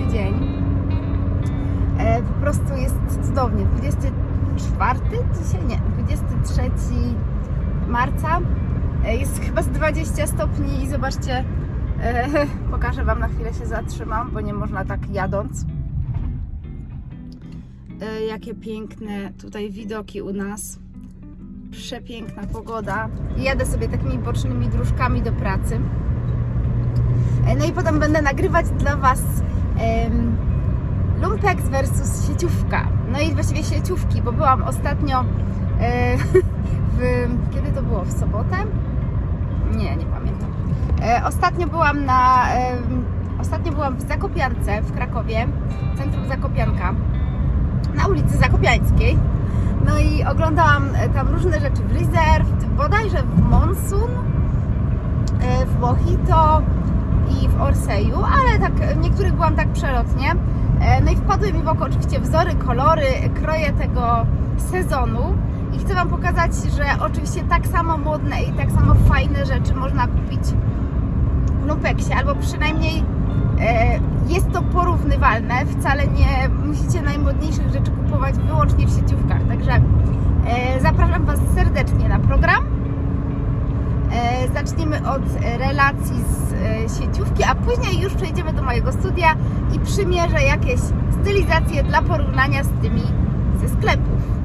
Przepiękny dzień. E, po prostu jest cudownie. 24 dzisiaj? Nie, 23 marca. E, jest chyba z 20 stopni i zobaczcie, e, pokażę Wam na chwilę się zatrzymam, bo nie można tak jadąc. E, jakie piękne tutaj widoki u nas. Przepiękna pogoda. Jadę sobie takimi bocznymi dróżkami do pracy. E, No i potem będę nagrywać dla Was Lumpex versus sieciówka. No i właściwie sieciówki, bo byłam ostatnio e, w, kiedy to było? W sobotę? Nie, nie pamiętam. E, ostatnio byłam na ostatnio byłam w Zakopiance w Krakowie, centrum Zakopianka, na ulicy Zakopiańskiej. No i oglądałam e, tam różne rzeczy w Reserve, bodajże w Monsun, w Mojito i w Orseju, ale tak w niektórych byłam tak przelotnie. E, No i wpadły mi w oko oczywiście wzory, kolory, kroje tego sezonu i chcę Wam pokazać, że oczywiście tak samo modne i tak samo fajne rzeczy można kupić w Lumpeksie, albo przynajmniej e, jest to porównywalne. Wcale nie musicie najmodniejszych rzeczy kupować wyłącznie w sieciówkach. Także e, zapraszam Was serdecznie na program. E, Zaczniemy od relacji z e, sieciówki, a później już przejdziemy do mojego studia i przymierzę jakieś stylizacje dla porównania z tymi ze sklepów.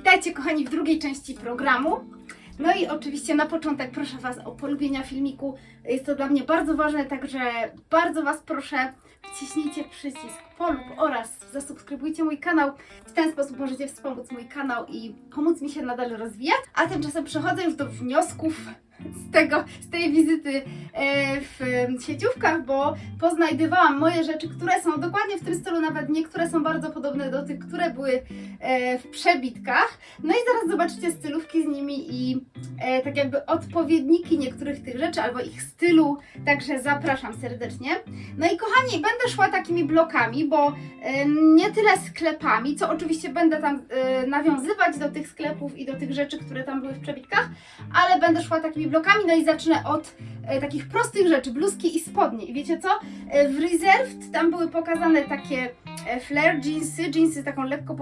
Witajcie kochani w drugiej części programu. No i oczywiście na początek proszę Was o polubienia filmiku. Jest to dla mnie bardzo ważne, także bardzo Was proszę wciśnijcie przycisk polub oraz zasubskrybujcie mój kanał. W ten sposób możecie wspomóc mój kanał i pomóc mi się nadal rozwijać. A tymczasem przechodzę już do wniosków z, tego, z tej wizyty e, w sieciówkach, bo poznajdywałam moje rzeczy, które są dokładnie w tym stylu, nawet niektóre są bardzo podobne do tych, które były e, w przebitkach. No i zaraz zobaczycie stylówki z nimi i e, tak jakby odpowiedniki niektórych tych rzeczy albo ich stylu, także zapraszam serdecznie. No i kochani, będę szła takimi blokami, bo nie tyle sklepami, co oczywiście będę tam nawiązywać do tych sklepów i do tych rzeczy, które tam były w przebitkach, ale będę szła takimi blokami, no i zacznę od e, takich prostych rzeczy, bluzki i spodnie. I wiecie co? E, w Reserved tam były pokazane takie e, flare jeansy, jeansy z taką lekko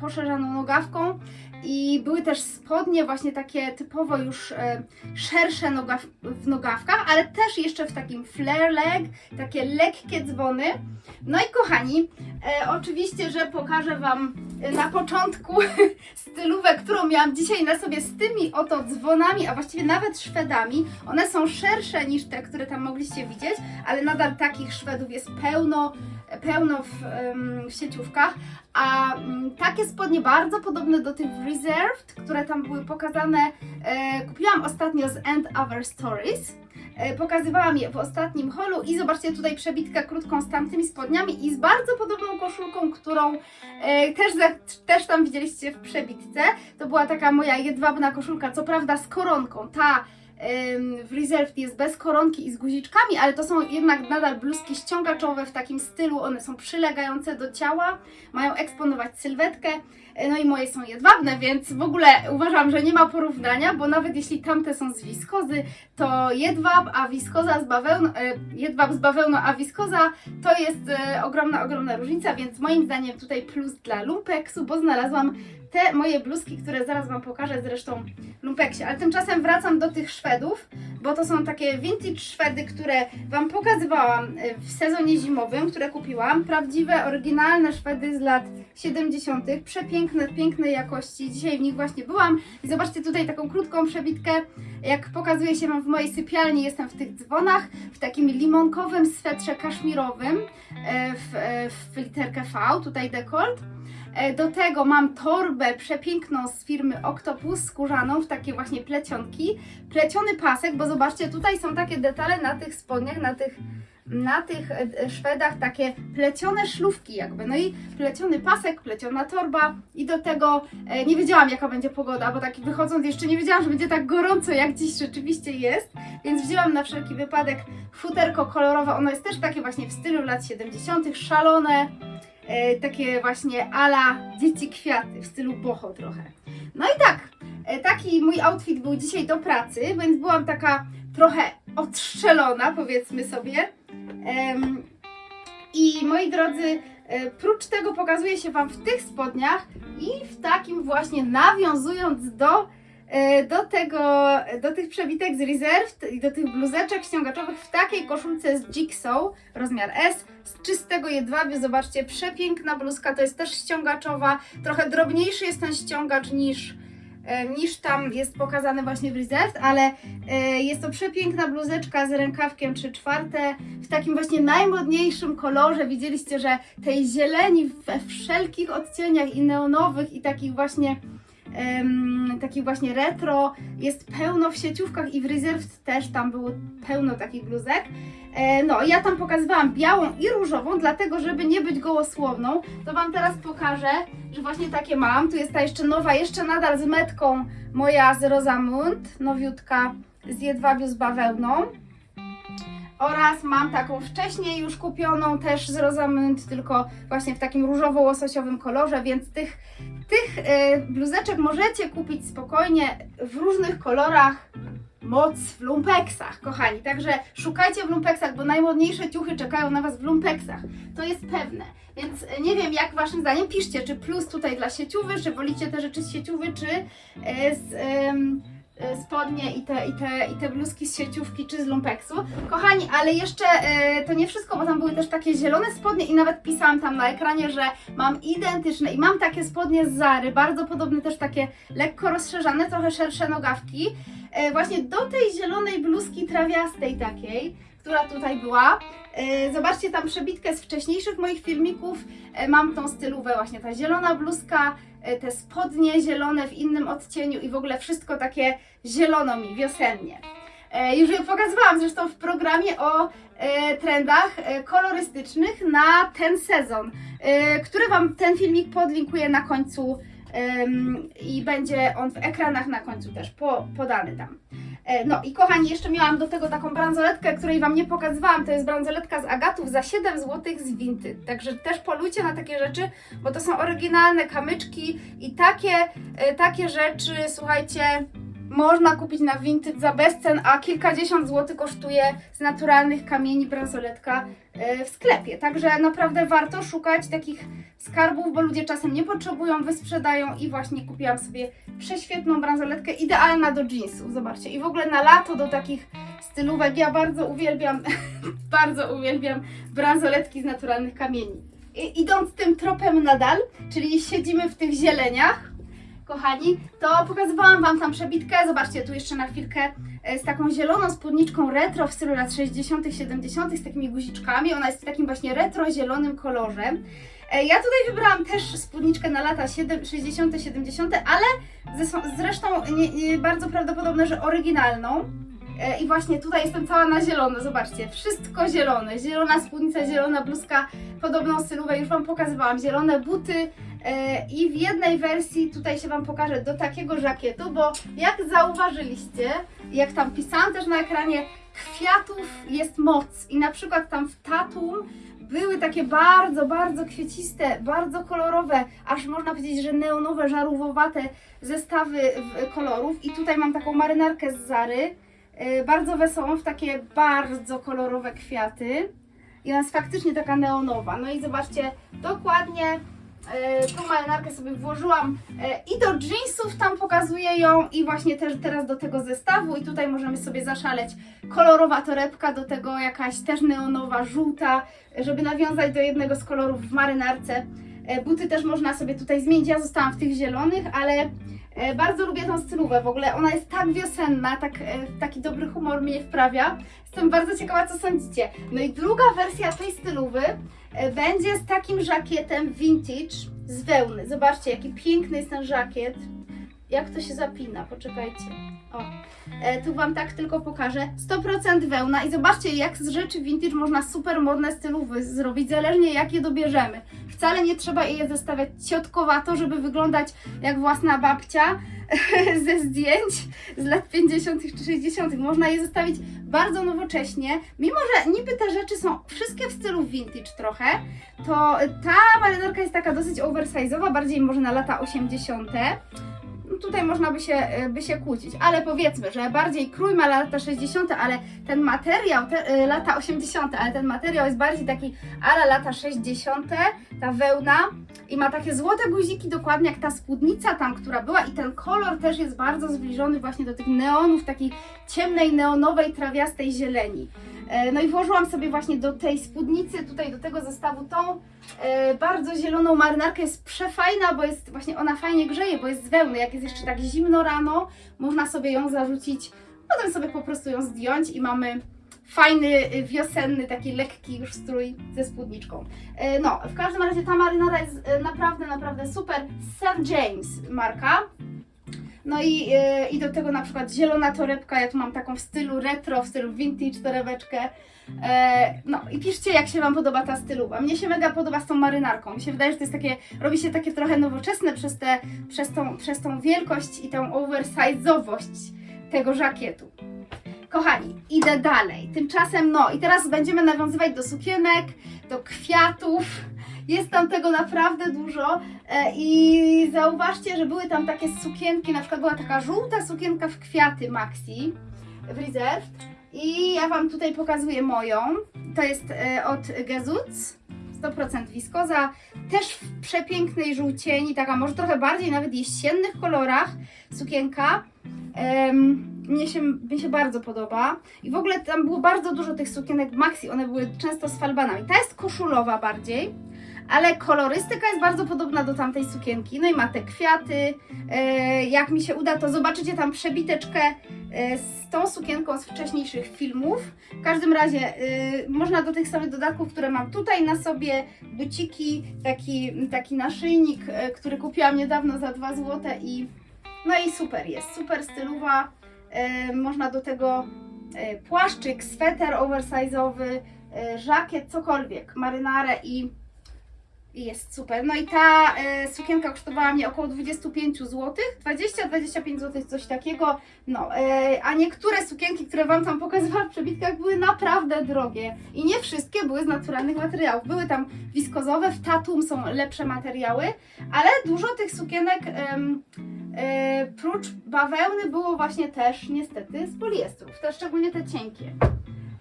poszerzaną nogawką i były też spodnie właśnie takie typowo już e, szersze nogaw- w nogawkach, ale też jeszcze w takim flare leg, takie lekkie dzwony. No i kochani, e, oczywiście, że pokażę Wam na początku stylówę, którą miałam dzisiaj na sobie z tymi oto dzwonami, a właściwie nawet szwedami. One są szersze niż te, które tam mogliście widzieć, ale nadal takich szwedów jest pełno, pełno w, w sieciówkach. A mm, takie spodnie bardzo podobne do tych w Reserved, które tam były pokazane, e, kupiłam ostatnio z End Other Stories. E, Pokazywałam je w ostatnim holu i zobaczcie tutaj przebitkę krótką z tamtymi spodniami i z bardzo podobną koszulką, którą e, też, też tam widzieliście w przebitce. To była taka moja jedwabna koszulka, co prawda z koronką. Ta w Reserved jest bez koronki i z guziczkami, ale to są jednak nadal bluzki ściągaczowe w takim stylu. One są przylegające do ciała, mają eksponować sylwetkę. E, No i moje są jedwabne, więc w ogóle uważam, że nie ma porównania, bo nawet jeśli tamte są z wiskozy, to jedwab, a wiskoza z bawełną, e, jedwab z bawełną, a wiskoza to jest e, ogromna, ogromna różnica, więc moim zdaniem tutaj plus dla lumpeksu, bo znalazłam te moje bluzki, które zaraz Wam pokażę zresztą w lumpeksie. Ale tymczasem wracam do tych Szwedów, bo to są takie vintage Szwedy, które Wam pokazywałam e, w sezonie zimowym, które kupiłam. Prawdziwe, oryginalne Szwedy z lat 70. Przepiękne, pięknej jakości. Dzisiaj w nich właśnie byłam. I zobaczcie tutaj taką krótką przebitkę. Jak pokazuje się Wam w mojej sypialni, jestem w tych dzwonach, w takim limonkowym swetrze kaszmirowym e, w, e, w literkę V, tutaj dekolt. E, Do tego mam torbę przepiękną z firmy Octopus skórzaną w takie właśnie plecionki. Pleciony pasek, bo zobaczcie, tutaj są takie detale na tych spodniach, na tych, na tych e, Szwedach, takie plecione szlówki jakby. No i pleciony pasek, pleciona torba i do tego e, nie wiedziałam jaka będzie pogoda, bo tak wychodząc jeszcze nie wiedziałam, że będzie tak gorąco jak dziś rzeczywiście jest, więc wzięłam na wszelki wypadek futerko kolorowe. Ono jest też takie właśnie w stylu lat 70., szalone e, takie właśnie ala dzieci kwiaty w stylu boho trochę. No i tak, e, taki mój outfit był dzisiaj do pracy, więc byłam taka trochę odstrzelona, powiedzmy sobie. I moi drodzy, e, prócz tego pokazuje się Wam w tych spodniach i w takim właśnie nawiązując do do tego, do tych przebitek z Reserved i do tych bluzeczek ściągaczowych w takiej koszulce z Jigsaw, rozmiar S, z czystego jedwabiu, zobaczcie, przepiękna bluzka, to jest też ściągaczowa, trochę drobniejszy jest ten ściągacz niż, e, niż tam jest pokazany właśnie w Reserved, ale e, jest to przepiękna bluzeczka z rękawkiem 3 czwarte, w takim właśnie najmodniejszym kolorze, widzieliście, że tej zieleni we wszelkich odcieniach i neonowych i takich właśnie em, takich właśnie retro, jest pełno w sieciówkach i w Reserved też tam było pełno takich bluzek. E, no, ja tam pokazywałam białą i różową, dlatego żeby nie być gołosłowną, to Wam teraz pokażę, że właśnie takie mam. Tu jest ta jeszcze nowa, jeszcze nadal z metką moja z Rosamund, nowiutka z jedwabiu z bawełną. Oraz mam taką wcześniej już kupioną też z Rosamund, tylko właśnie w takim różowo-łososiowym kolorze, więc tych, tych e, bluzeczek możecie kupić spokojnie w różnych kolorach. Moc w lumpeksach, kochani. Także szukajcie w lumpeksach, bo najmodniejsze ciuchy czekają na Was w lumpeksach. To jest pewne. Więc e, nie wiem, jak Waszym zdaniem, piszcie, czy plus tutaj dla sieciówy, czy wolicie te rzeczy z sieciówy, czy e, z, spodnie i te, i, te, i te bluzki z sieciówki czy z lumpeksu. Kochani, ale jeszcze e, to nie wszystko, bo tam były też takie zielone spodnie i nawet pisałam tam na ekranie, że mam identyczne i mam takie spodnie z Zary, bardzo podobne też takie lekko rozszerzane, trochę szersze nogawki. E, właśnie do tej zielonej bluzki trawiastej takiej, która tutaj była. E, Zobaczcie tam przebitkę z wcześniejszych moich filmików. E, Mam tą stylówę właśnie, ta zielona bluzka, e, te spodnie zielone w innym odcieniu i w ogóle wszystko takie zielono mi, wiosennie. Już je pokazywałam zresztą w programie o trendach kolorystycznych na ten sezon, który Wam ten filmik podlinkuję na końcu i będzie on w ekranach na końcu też po, podany tam. E, No i kochani, jeszcze miałam do tego taką bransoletkę, której Wam nie pokazywałam. To jest bransoletka z agatów za 7 zł z Vinted. Także też polujcie na takie rzeczy, bo to są oryginalne kamyczki i takie, e, takie rzeczy, słuchajcie, można kupić na Vinted za bezcen, a kilkadziesiąt złotych kosztuje z naturalnych kamieni bransoletka e, w sklepie. Także naprawdę warto szukać takich skarbów, bo ludzie czasem nie potrzebują, wysprzedają i właśnie kupiłam sobie prześwietną bransoletkę, idealna do jeansów, zobaczcie. I w ogóle na lato do takich stylówek ja bardzo uwielbiam, bardzo uwielbiam bransoletki z naturalnych kamieni. I, idąc tym tropem nadal, czyli siedzimy w tych zieleniach, kochani, to pokazywałam Wam tam przebitkę, zobaczcie tu jeszcze na chwilkę e, z taką zieloną spódniczką retro w stylu lat 60 70 z takimi guziczkami, ona jest w takim właśnie retro zielonym kolorze. E, Ja tutaj wybrałam też spódniczkę na lata 7 60 70 ale zresztą nie, nie, bardzo prawdopodobne, że oryginalną. E, I właśnie tutaj jestem cała na zielono, zobaczcie, wszystko zielone, zielona spódnica, zielona bluzka, podobną stylówę już Wam pokazywałam, zielone buty i w jednej wersji tutaj się Wam pokażę do takiego żakietu, bo jak zauważyliście, jak tam pisałam też na ekranie, kwiatów jest moc i na przykład tam w Tatum były takie bardzo, bardzo kwieciste, bardzo kolorowe, aż można powiedzieć, że neonowe, żarówowate zestawy kolorów i tutaj mam taką marynarkę z Zary, e, bardzo wesołą, w takie bardzo kolorowe kwiaty. I ona jest faktycznie taka neonowa. No i zobaczcie, dokładnie e, tą marynarkę sobie włożyłam e, i do jeansów tam pokazuję ją i właśnie też teraz do tego zestawu i tutaj możemy sobie zaszaleć kolorowa torebka, do tego jakaś też neonowa, żółta, żeby nawiązać do jednego z kolorów w marynarce. E, Buty też można sobie tutaj zmienić, ja zostałam w tych zielonych, ale E, Bardzo lubię tą stylówę, w ogóle ona jest tak wiosenna, tak, e, taki dobry humor mnie wprawia. Jestem bardzo ciekawa, co sądzicie. No i druga wersja tej stylówy e, będzie z takim żakietem vintage z wełny. Zobaczcie, jaki piękny jest ten żakiet. Jak to się zapina, poczekajcie. O, e, tu Wam tak tylko pokażę. 100% wełna i zobaczcie, jak z rzeczy vintage można super modne stylówy zrobić, zależnie jak je dobierzemy. Wcale nie trzeba je zestawiać ciotkowato, żeby wyglądać jak własna babcia ze zdjęć z lat 50. czy 60. Można je zostawić bardzo nowocześnie. Mimo, że niby te rzeczy są wszystkie w stylu vintage trochę, to ta marynarka jest taka dosyć oversize'owa, bardziej może na lata 80. Tutaj można by się, by się kłócić, ale powiedzmy, że bardziej krój ma lata 60., ale ten materiał, te, y, lata 80., ale ten materiał jest bardziej taki ale lata 60., ta wełna i ma takie złote guziki, dokładnie jak ta spódnica tam, która była i ten kolor też jest bardzo zbliżony właśnie do tych neonów, takiej ciemnej, neonowej, trawiastej zieleni. E, No i włożyłam sobie właśnie do tej spódnicy, tutaj do tego zestawu tą e, bardzo zieloną marynarkę. Jest przefajna, bo jest właśnie ona fajnie grzeje, bo jest z wełny. Jak jest jeszcze tak zimno rano, można sobie ją zarzucić, potem sobie po prostu ją zdjąć i mamy fajny, y, wiosenny, taki lekki już strój ze spódniczką. E, No, w każdym razie ta marynara jest naprawdę, naprawdę super. St. James marka. No i, e, i do tego na przykład zielona torebka, ja tu mam taką w stylu retro, w stylu vintage torebeczkę. E, no i piszcie jak się Wam podoba ta stylowa. Mnie się mega podoba z tą marynarką. Mi się wydaje, że to jest takie, robi się takie trochę nowoczesne przez, te, przez, tą, przez tą wielkość i tą oversize'owość tego żakietu. Kochani, idę dalej. Tymczasem, no i teraz będziemy nawiązywać do sukienek, do kwiatów. Jest tam tego naprawdę dużo e, i zauważcie, że były tam takie sukienki, na przykład była taka żółta sukienka w kwiaty Maxi w Reserve i ja Wam tutaj pokazuję moją. To jest e, od Gezuc, 100% wiskoza, też w przepięknej żółcieni, taka może trochę bardziej nawet jesiennych kolorach sukienka. Em, mnie się, mi się bardzo podoba. I w ogóle tam było bardzo dużo tych sukienek maxi, one były często z falbanami. Ta jest koszulowa bardziej, ale kolorystyka jest bardzo podobna do tamtej sukienki. No i ma te kwiaty. E, jak mi się uda, to zobaczycie tam przebiteczkę e, z tą sukienką z wcześniejszych filmów. W każdym razie y, można do tych samych dodatków, które mam tutaj na sobie, buciki, taki, taki naszyjnik, e, który kupiłam niedawno za 2 zł i no i super jest, super stylowa. E, można do tego e, płaszczyk, sweter oversize'owy, e, żakiet, cokolwiek, marynarę i, i jest super. No i ta e, sukienka kosztowała mnie około 25 zł, 20-25 zł, coś takiego. No, e, a niektóre sukienki, które Wam tam pokazywałam w przebitkach, były naprawdę drogie. I nie wszystkie były z naturalnych materiałów. Były tam wiskozowe, w Tatum są lepsze materiały, ale dużo tych sukienek e, prócz bawełny było właśnie też niestety z poliestrów, te szczególnie te cienkie.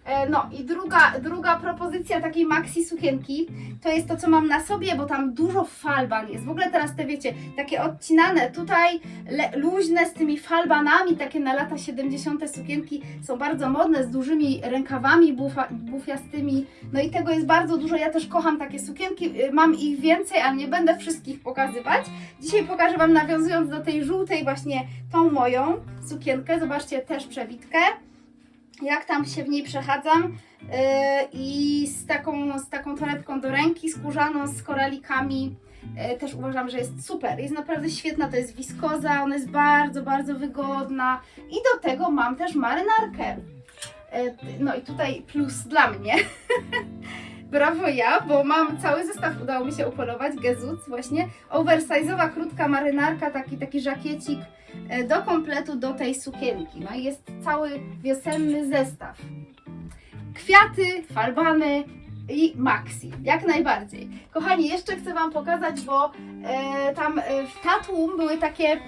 E, No i druga, druga propozycja takiej maxi sukienki to jest to, co mam na sobie, bo tam dużo falban jest. W ogóle teraz te wiecie, takie odcinane tutaj, le, luźne z tymi falbanami, takie na lata 70. sukienki są bardzo modne, z dużymi rękawami bufa, bufiastymi. No i tego jest bardzo dużo. Ja też kocham takie sukienki, y, mam ich więcej, ale nie będę wszystkich pokazywać. Dzisiaj pokażę Wam, nawiązując do tej żółtej, właśnie tą moją sukienkę. Zobaczcie też przebitkę jak tam się w niej przechadzam yy, i z taką, z taką torebką do ręki, skórzaną, z koralikami. Yy, też uważam, że jest super. Jest naprawdę świetna, to jest wiskoza, ona jest bardzo, bardzo wygodna i do tego mam też marynarkę. Yy, no i tutaj plus dla mnie. Brawo ja, bo mam cały zestaw, udało mi się upolować, Gezuc właśnie. Oversize'owa, krótka marynarka, taki, taki żakiecik do kompletu do tej sukienki. No jest cały wiosenny zestaw. Kwiaty, falbany i maxi, jak najbardziej. Kochani, jeszcze chcę Wam pokazać, bo e, tam e, w Tatum były takie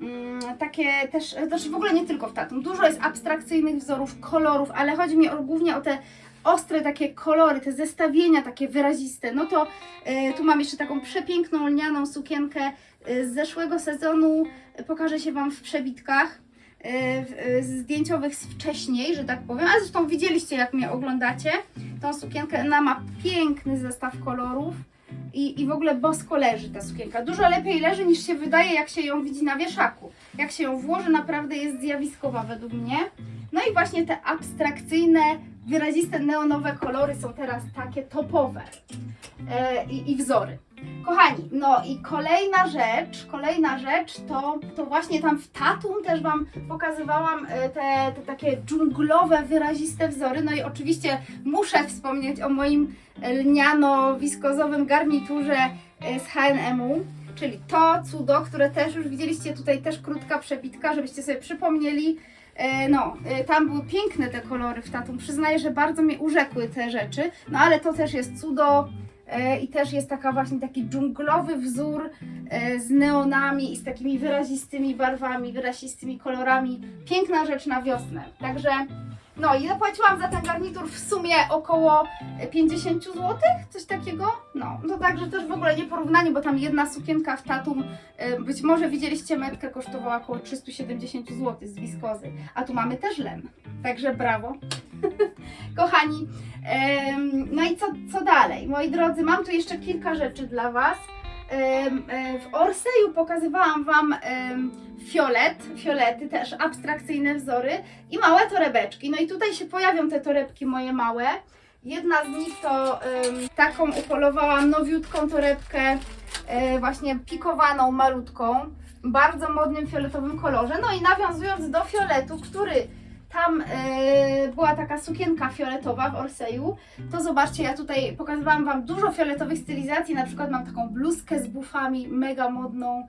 mm, takie też, też w ogóle nie tylko w Tatum, dużo jest abstrakcyjnych wzorów, kolorów, ale chodzi mi o, głównie o te ostre takie kolory, te zestawienia takie wyraziste. No to e, tu mam jeszcze taką przepiękną lnianą sukienkę e, z zeszłego sezonu. Pokażę się Wam w przebitkach w- e, zdjęciowych z wcześniej, że tak powiem. Ale zresztą widzieliście, jak mnie oglądacie. Tą sukienkę, ona ma piękny zestaw kolorów. I, I w ogóle bosko leży ta sukienka. Dużo lepiej leży niż się wydaje, jak się ją widzi na wieszaku. Jak się ją włoży, naprawdę jest zjawiskowa według mnie. No i właśnie te abstrakcyjne, wyraziste neonowe kolory są teraz takie topowe e, i wzory. Kochani, no i kolejna rzecz, kolejna rzecz to, to właśnie tam w Tatum też Wam pokazywałam e, te, te takie dżunglowe, wyraziste wzory. No i oczywiście muszę wspomnieć o moim lniano-wiskozowym garniturze e, z H&M-u. Czyli to cudo, które też już widzieliście tutaj, też krótka przebitka, żebyście sobie przypomnieli. E, No, e, tam były piękne te kolory w Tatum. Przyznaję, że bardzo mnie urzekły te rzeczy. No ale to też jest cudo. E, I też jest taka właśnie taki dżunglowy wzór e, z neonami i z takimi wyrazistymi barwami, wyrazistymi kolorami. Piękna rzecz na wiosnę. Także no i zapłaciłam za ten garnitur w sumie około 50 zł, coś takiego. No, to także też w ogóle nie porównanie, bo tam jedna sukienka w Tatum, e, być może widzieliście metkę, kosztowała około 370 zł z wiskozy, a tu mamy też len. Także brawo. Kochani, no i co, co dalej? Moi drodzy, mam tu jeszcze kilka rzeczy dla Was. E, W Orseju pokazywałam Wam fiolet, fiolety, też abstrakcyjne wzory i małe torebeczki. No i tutaj się pojawią te torebki moje małe. Jedna z nich to taką upolowałam nowiutką torebkę, e, właśnie pikowaną, malutką, bardzo modnym fioletowym kolorze. No i nawiązując do fioletu, który tam e, była taka sukienka fioletowa w Orseju, to zobaczcie, ja tutaj pokazywałam Wam dużo fioletowych stylizacji, na przykład mam taką bluzkę z bufami, mega modną,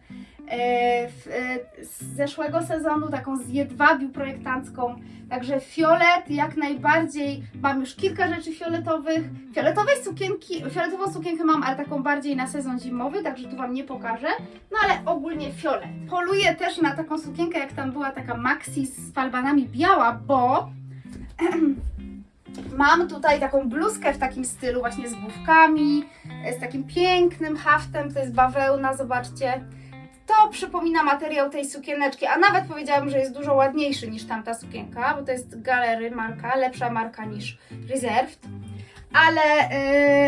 z zeszłego sezonu, taką z jedwabiu projektancką, także fiolet jak najbardziej, mam już kilka rzeczy fioletowych, fioletowej sukienki, fioletową sukienkę mam, ale taką bardziej na sezon zimowy, także tu Wam nie pokażę, no ale ogólnie fiolet. Poluję też na taką sukienkę, jak tam była taka maxi z falbanami biała, bo mam tutaj taką bluzkę w takim stylu właśnie z główkami, z takim pięknym haftem, to jest bawełna, zobaczcie. To przypomina materiał tej sukieneczki, a nawet powiedziałabym, że jest dużo ładniejszy niż tamta sukienka, bo to jest Galery marka, lepsza marka niż Reserved. Ale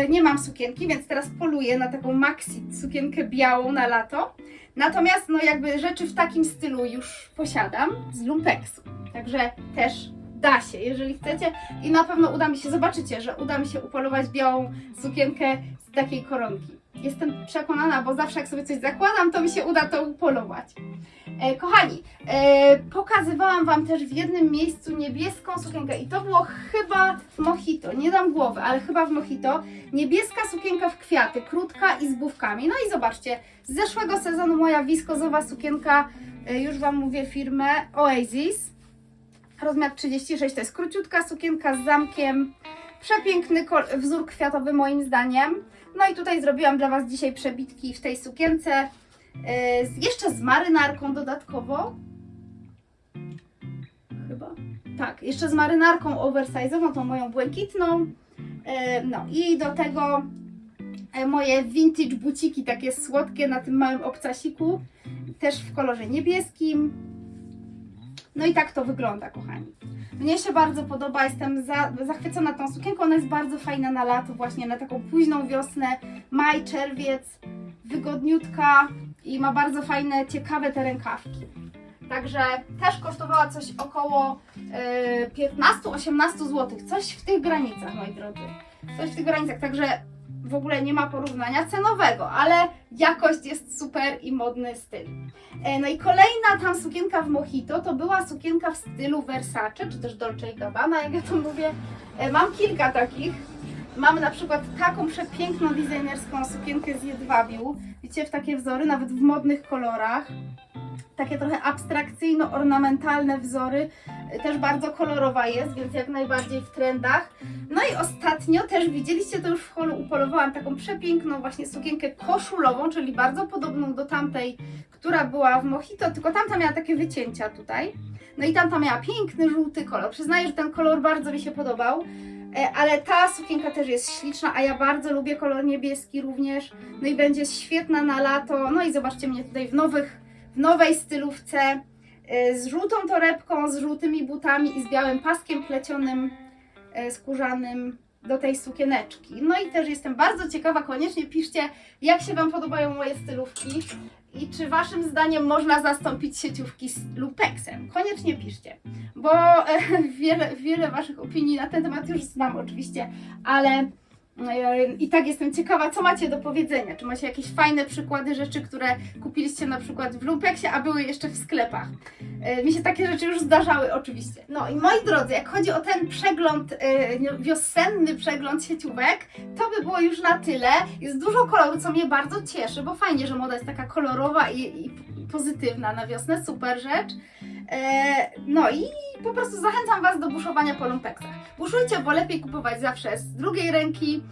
yy, nie mam sukienki, więc teraz poluję na taką maxi sukienkę białą na lato. Natomiast no jakby rzeczy w takim stylu już posiadam z lumpeksu. Także też da się, jeżeli chcecie. I na pewno uda mi się, zobaczycie, że uda mi się upolować białą sukienkę z takiej koronki. Jestem przekonana, bo zawsze jak sobie coś zakładam, to mi się uda to upolować. E, kochani, e, pokazywałam Wam też w jednym miejscu niebieską sukienkę i to było chyba w Mojito, nie dam głowy, ale chyba w Mojito. Niebieska sukienka w kwiaty, krótka i z bufkami. No i zobaczcie, z zeszłego sezonu moja wiskozowa sukienka, e, już Wam mówię firmę Oasis. Rozmiar 36, to jest króciutka sukienka z zamkiem. Przepiękny wzór kwiatowy moim zdaniem. No i tutaj zrobiłam dla Was dzisiaj przebitki w tej sukience. Z- jeszcze z marynarką dodatkowo. Chyba. Tak, jeszcze z marynarką oversize'ową, tą moją błękitną. Yy, no i do tego e, moje vintage buciki, takie słodkie na tym małym obcasiku. Też w kolorze niebieskim. No i tak to wygląda, kochani. Mnie się bardzo podoba, jestem za, zachwycona tą sukienką. Ona jest bardzo fajna na lato, właśnie na taką późną wiosnę, maj, czerwiec, wygodniutka i ma bardzo fajne, ciekawe te rękawki. Także też kosztowała coś około e, 15-18 zł. Coś w tych granicach, moi drodzy. Coś w tych granicach, także w ogóle nie ma porównania cenowego, ale jakość jest super i modny styl. E, No i kolejna tam sukienka w Mojito to była sukienka w stylu Versace, czy też Dolce Gabbana, jak ja to mówię. E, Mam kilka takich. Mamy na przykład taką przepiękną designerską sukienkę z jedwabiu. Widzicie, w takie wzory, nawet w modnych kolorach. Takie trochę abstrakcyjno-ornamentalne wzory. E, Też bardzo kolorowa jest, więc jak najbardziej w trendach. No i ostatnio też widzieliście to już w holu, upolowałam taką przepiękną właśnie sukienkę koszulową, czyli bardzo podobną do tamtej, która była w Mojito, tylko tamta miała takie wycięcia tutaj. No i tamta miała piękny żółty kolor. Przyznaję, że ten kolor bardzo mi się podobał. E, Ale ta sukienka też jest śliczna, a ja bardzo lubię kolor niebieski również. No i będzie świetna na lato. No i zobaczcie mnie tutaj w, nowych, w nowej stylówce e, z żółtą torebką, z żółtymi butami i z białym paskiem plecionym e, skórzanym do tej sukieneczki. No i też jestem bardzo ciekawa, koniecznie piszcie, jak się Wam podobają moje stylówki i czy Waszym zdaniem można zastąpić sieciówki z lupeksem. Koniecznie piszcie, bo e, wiele, wiele Waszych opinii na ten temat już znam oczywiście, ale i tak jestem ciekawa, co macie do powiedzenia. Czy macie jakieś fajne przykłady rzeczy, które kupiliście na przykład w lumpeksie, a były jeszcze w sklepach. E, Mi się takie rzeczy już zdarzały oczywiście. No i moi drodzy, jak chodzi o ten przegląd, e, wiosenny przegląd sieciówek, to by było już na tyle. Jest dużo koloru, co mnie bardzo cieszy, bo fajnie, że moda jest taka kolorowa i, i pozytywna na wiosnę, super rzecz. E, No i po prostu zachęcam Was do buszowania po lumpeksach. Buszujcie, bo lepiej kupować zawsze z drugiej ręki,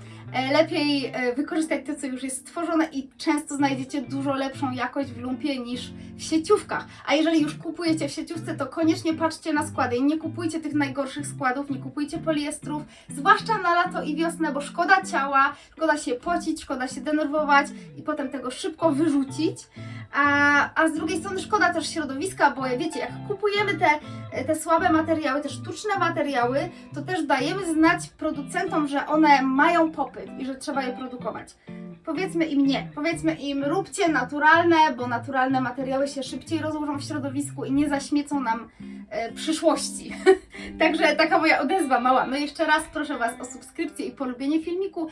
lepiej e, wykorzystać to, co już jest stworzone i często znajdziecie dużo lepszą jakość w lumpie niż w sieciówkach. A jeżeli już kupujecie w sieciówce, to koniecznie patrzcie na składy i nie kupujcie tych najgorszych składów, nie kupujcie poliestrów, zwłaszcza na lato i wiosnę, bo szkoda ciała, szkoda się pocić, szkoda się denerwować i potem tego szybko wyrzucić. A, a z drugiej strony szkoda też środowiska, bo wiecie, jak kupujemy te, te słabe materiały, te sztuczne materiały, to też dajemy znać producentom, że one mają popyt i że trzeba je produkować. Powiedzmy im nie. Powiedzmy im róbcie naturalne, bo naturalne materiały się szybciej rozłożą w środowisku i nie zaśmiecą nam e, przyszłości. Także taka moja odezwa mała. No jeszcze raz proszę Was o subskrypcję i polubienie filmiku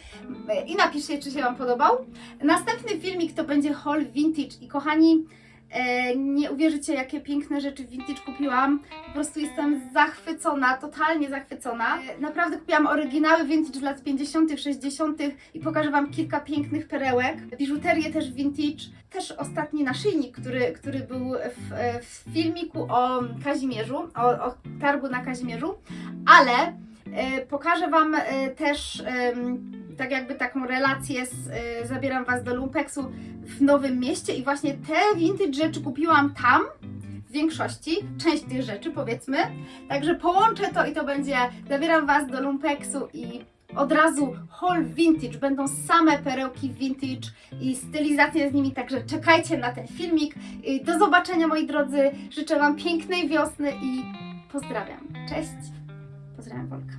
e, i napiszcie, czy się Wam podobał. Następny filmik to będzie haul vintage i kochani, nie uwierzycie jakie piękne rzeczy vintage kupiłam. Po prostu jestem zachwycona, totalnie zachwycona. E, Naprawdę kupiłam oryginały vintage z lat 50., 60. i pokażę Wam kilka pięknych perełek. Biżuterię też vintage. Też ostatni naszyjnik, który, który był w, e, w filmiku o Kazimierzu, o, o targu na Kazimierzu, ale e, pokażę Wam e, też tak jakby taką relację z, e, zabieram Was do Lumpeksu w Nowym Mieście i właśnie te vintage rzeczy kupiłam tam w większości, część tych rzeczy powiedzmy, także połączę to i to będzie, zabieram Was do Lumpeksu i od razu haul vintage. Będą same perełki vintage i stylizacje z nimi, także czekajcie na ten filmik. Do zobaczenia moi drodzy. Życzę Wam pięknej wiosny i pozdrawiam. Cześć. Pozdrawiam Wolka.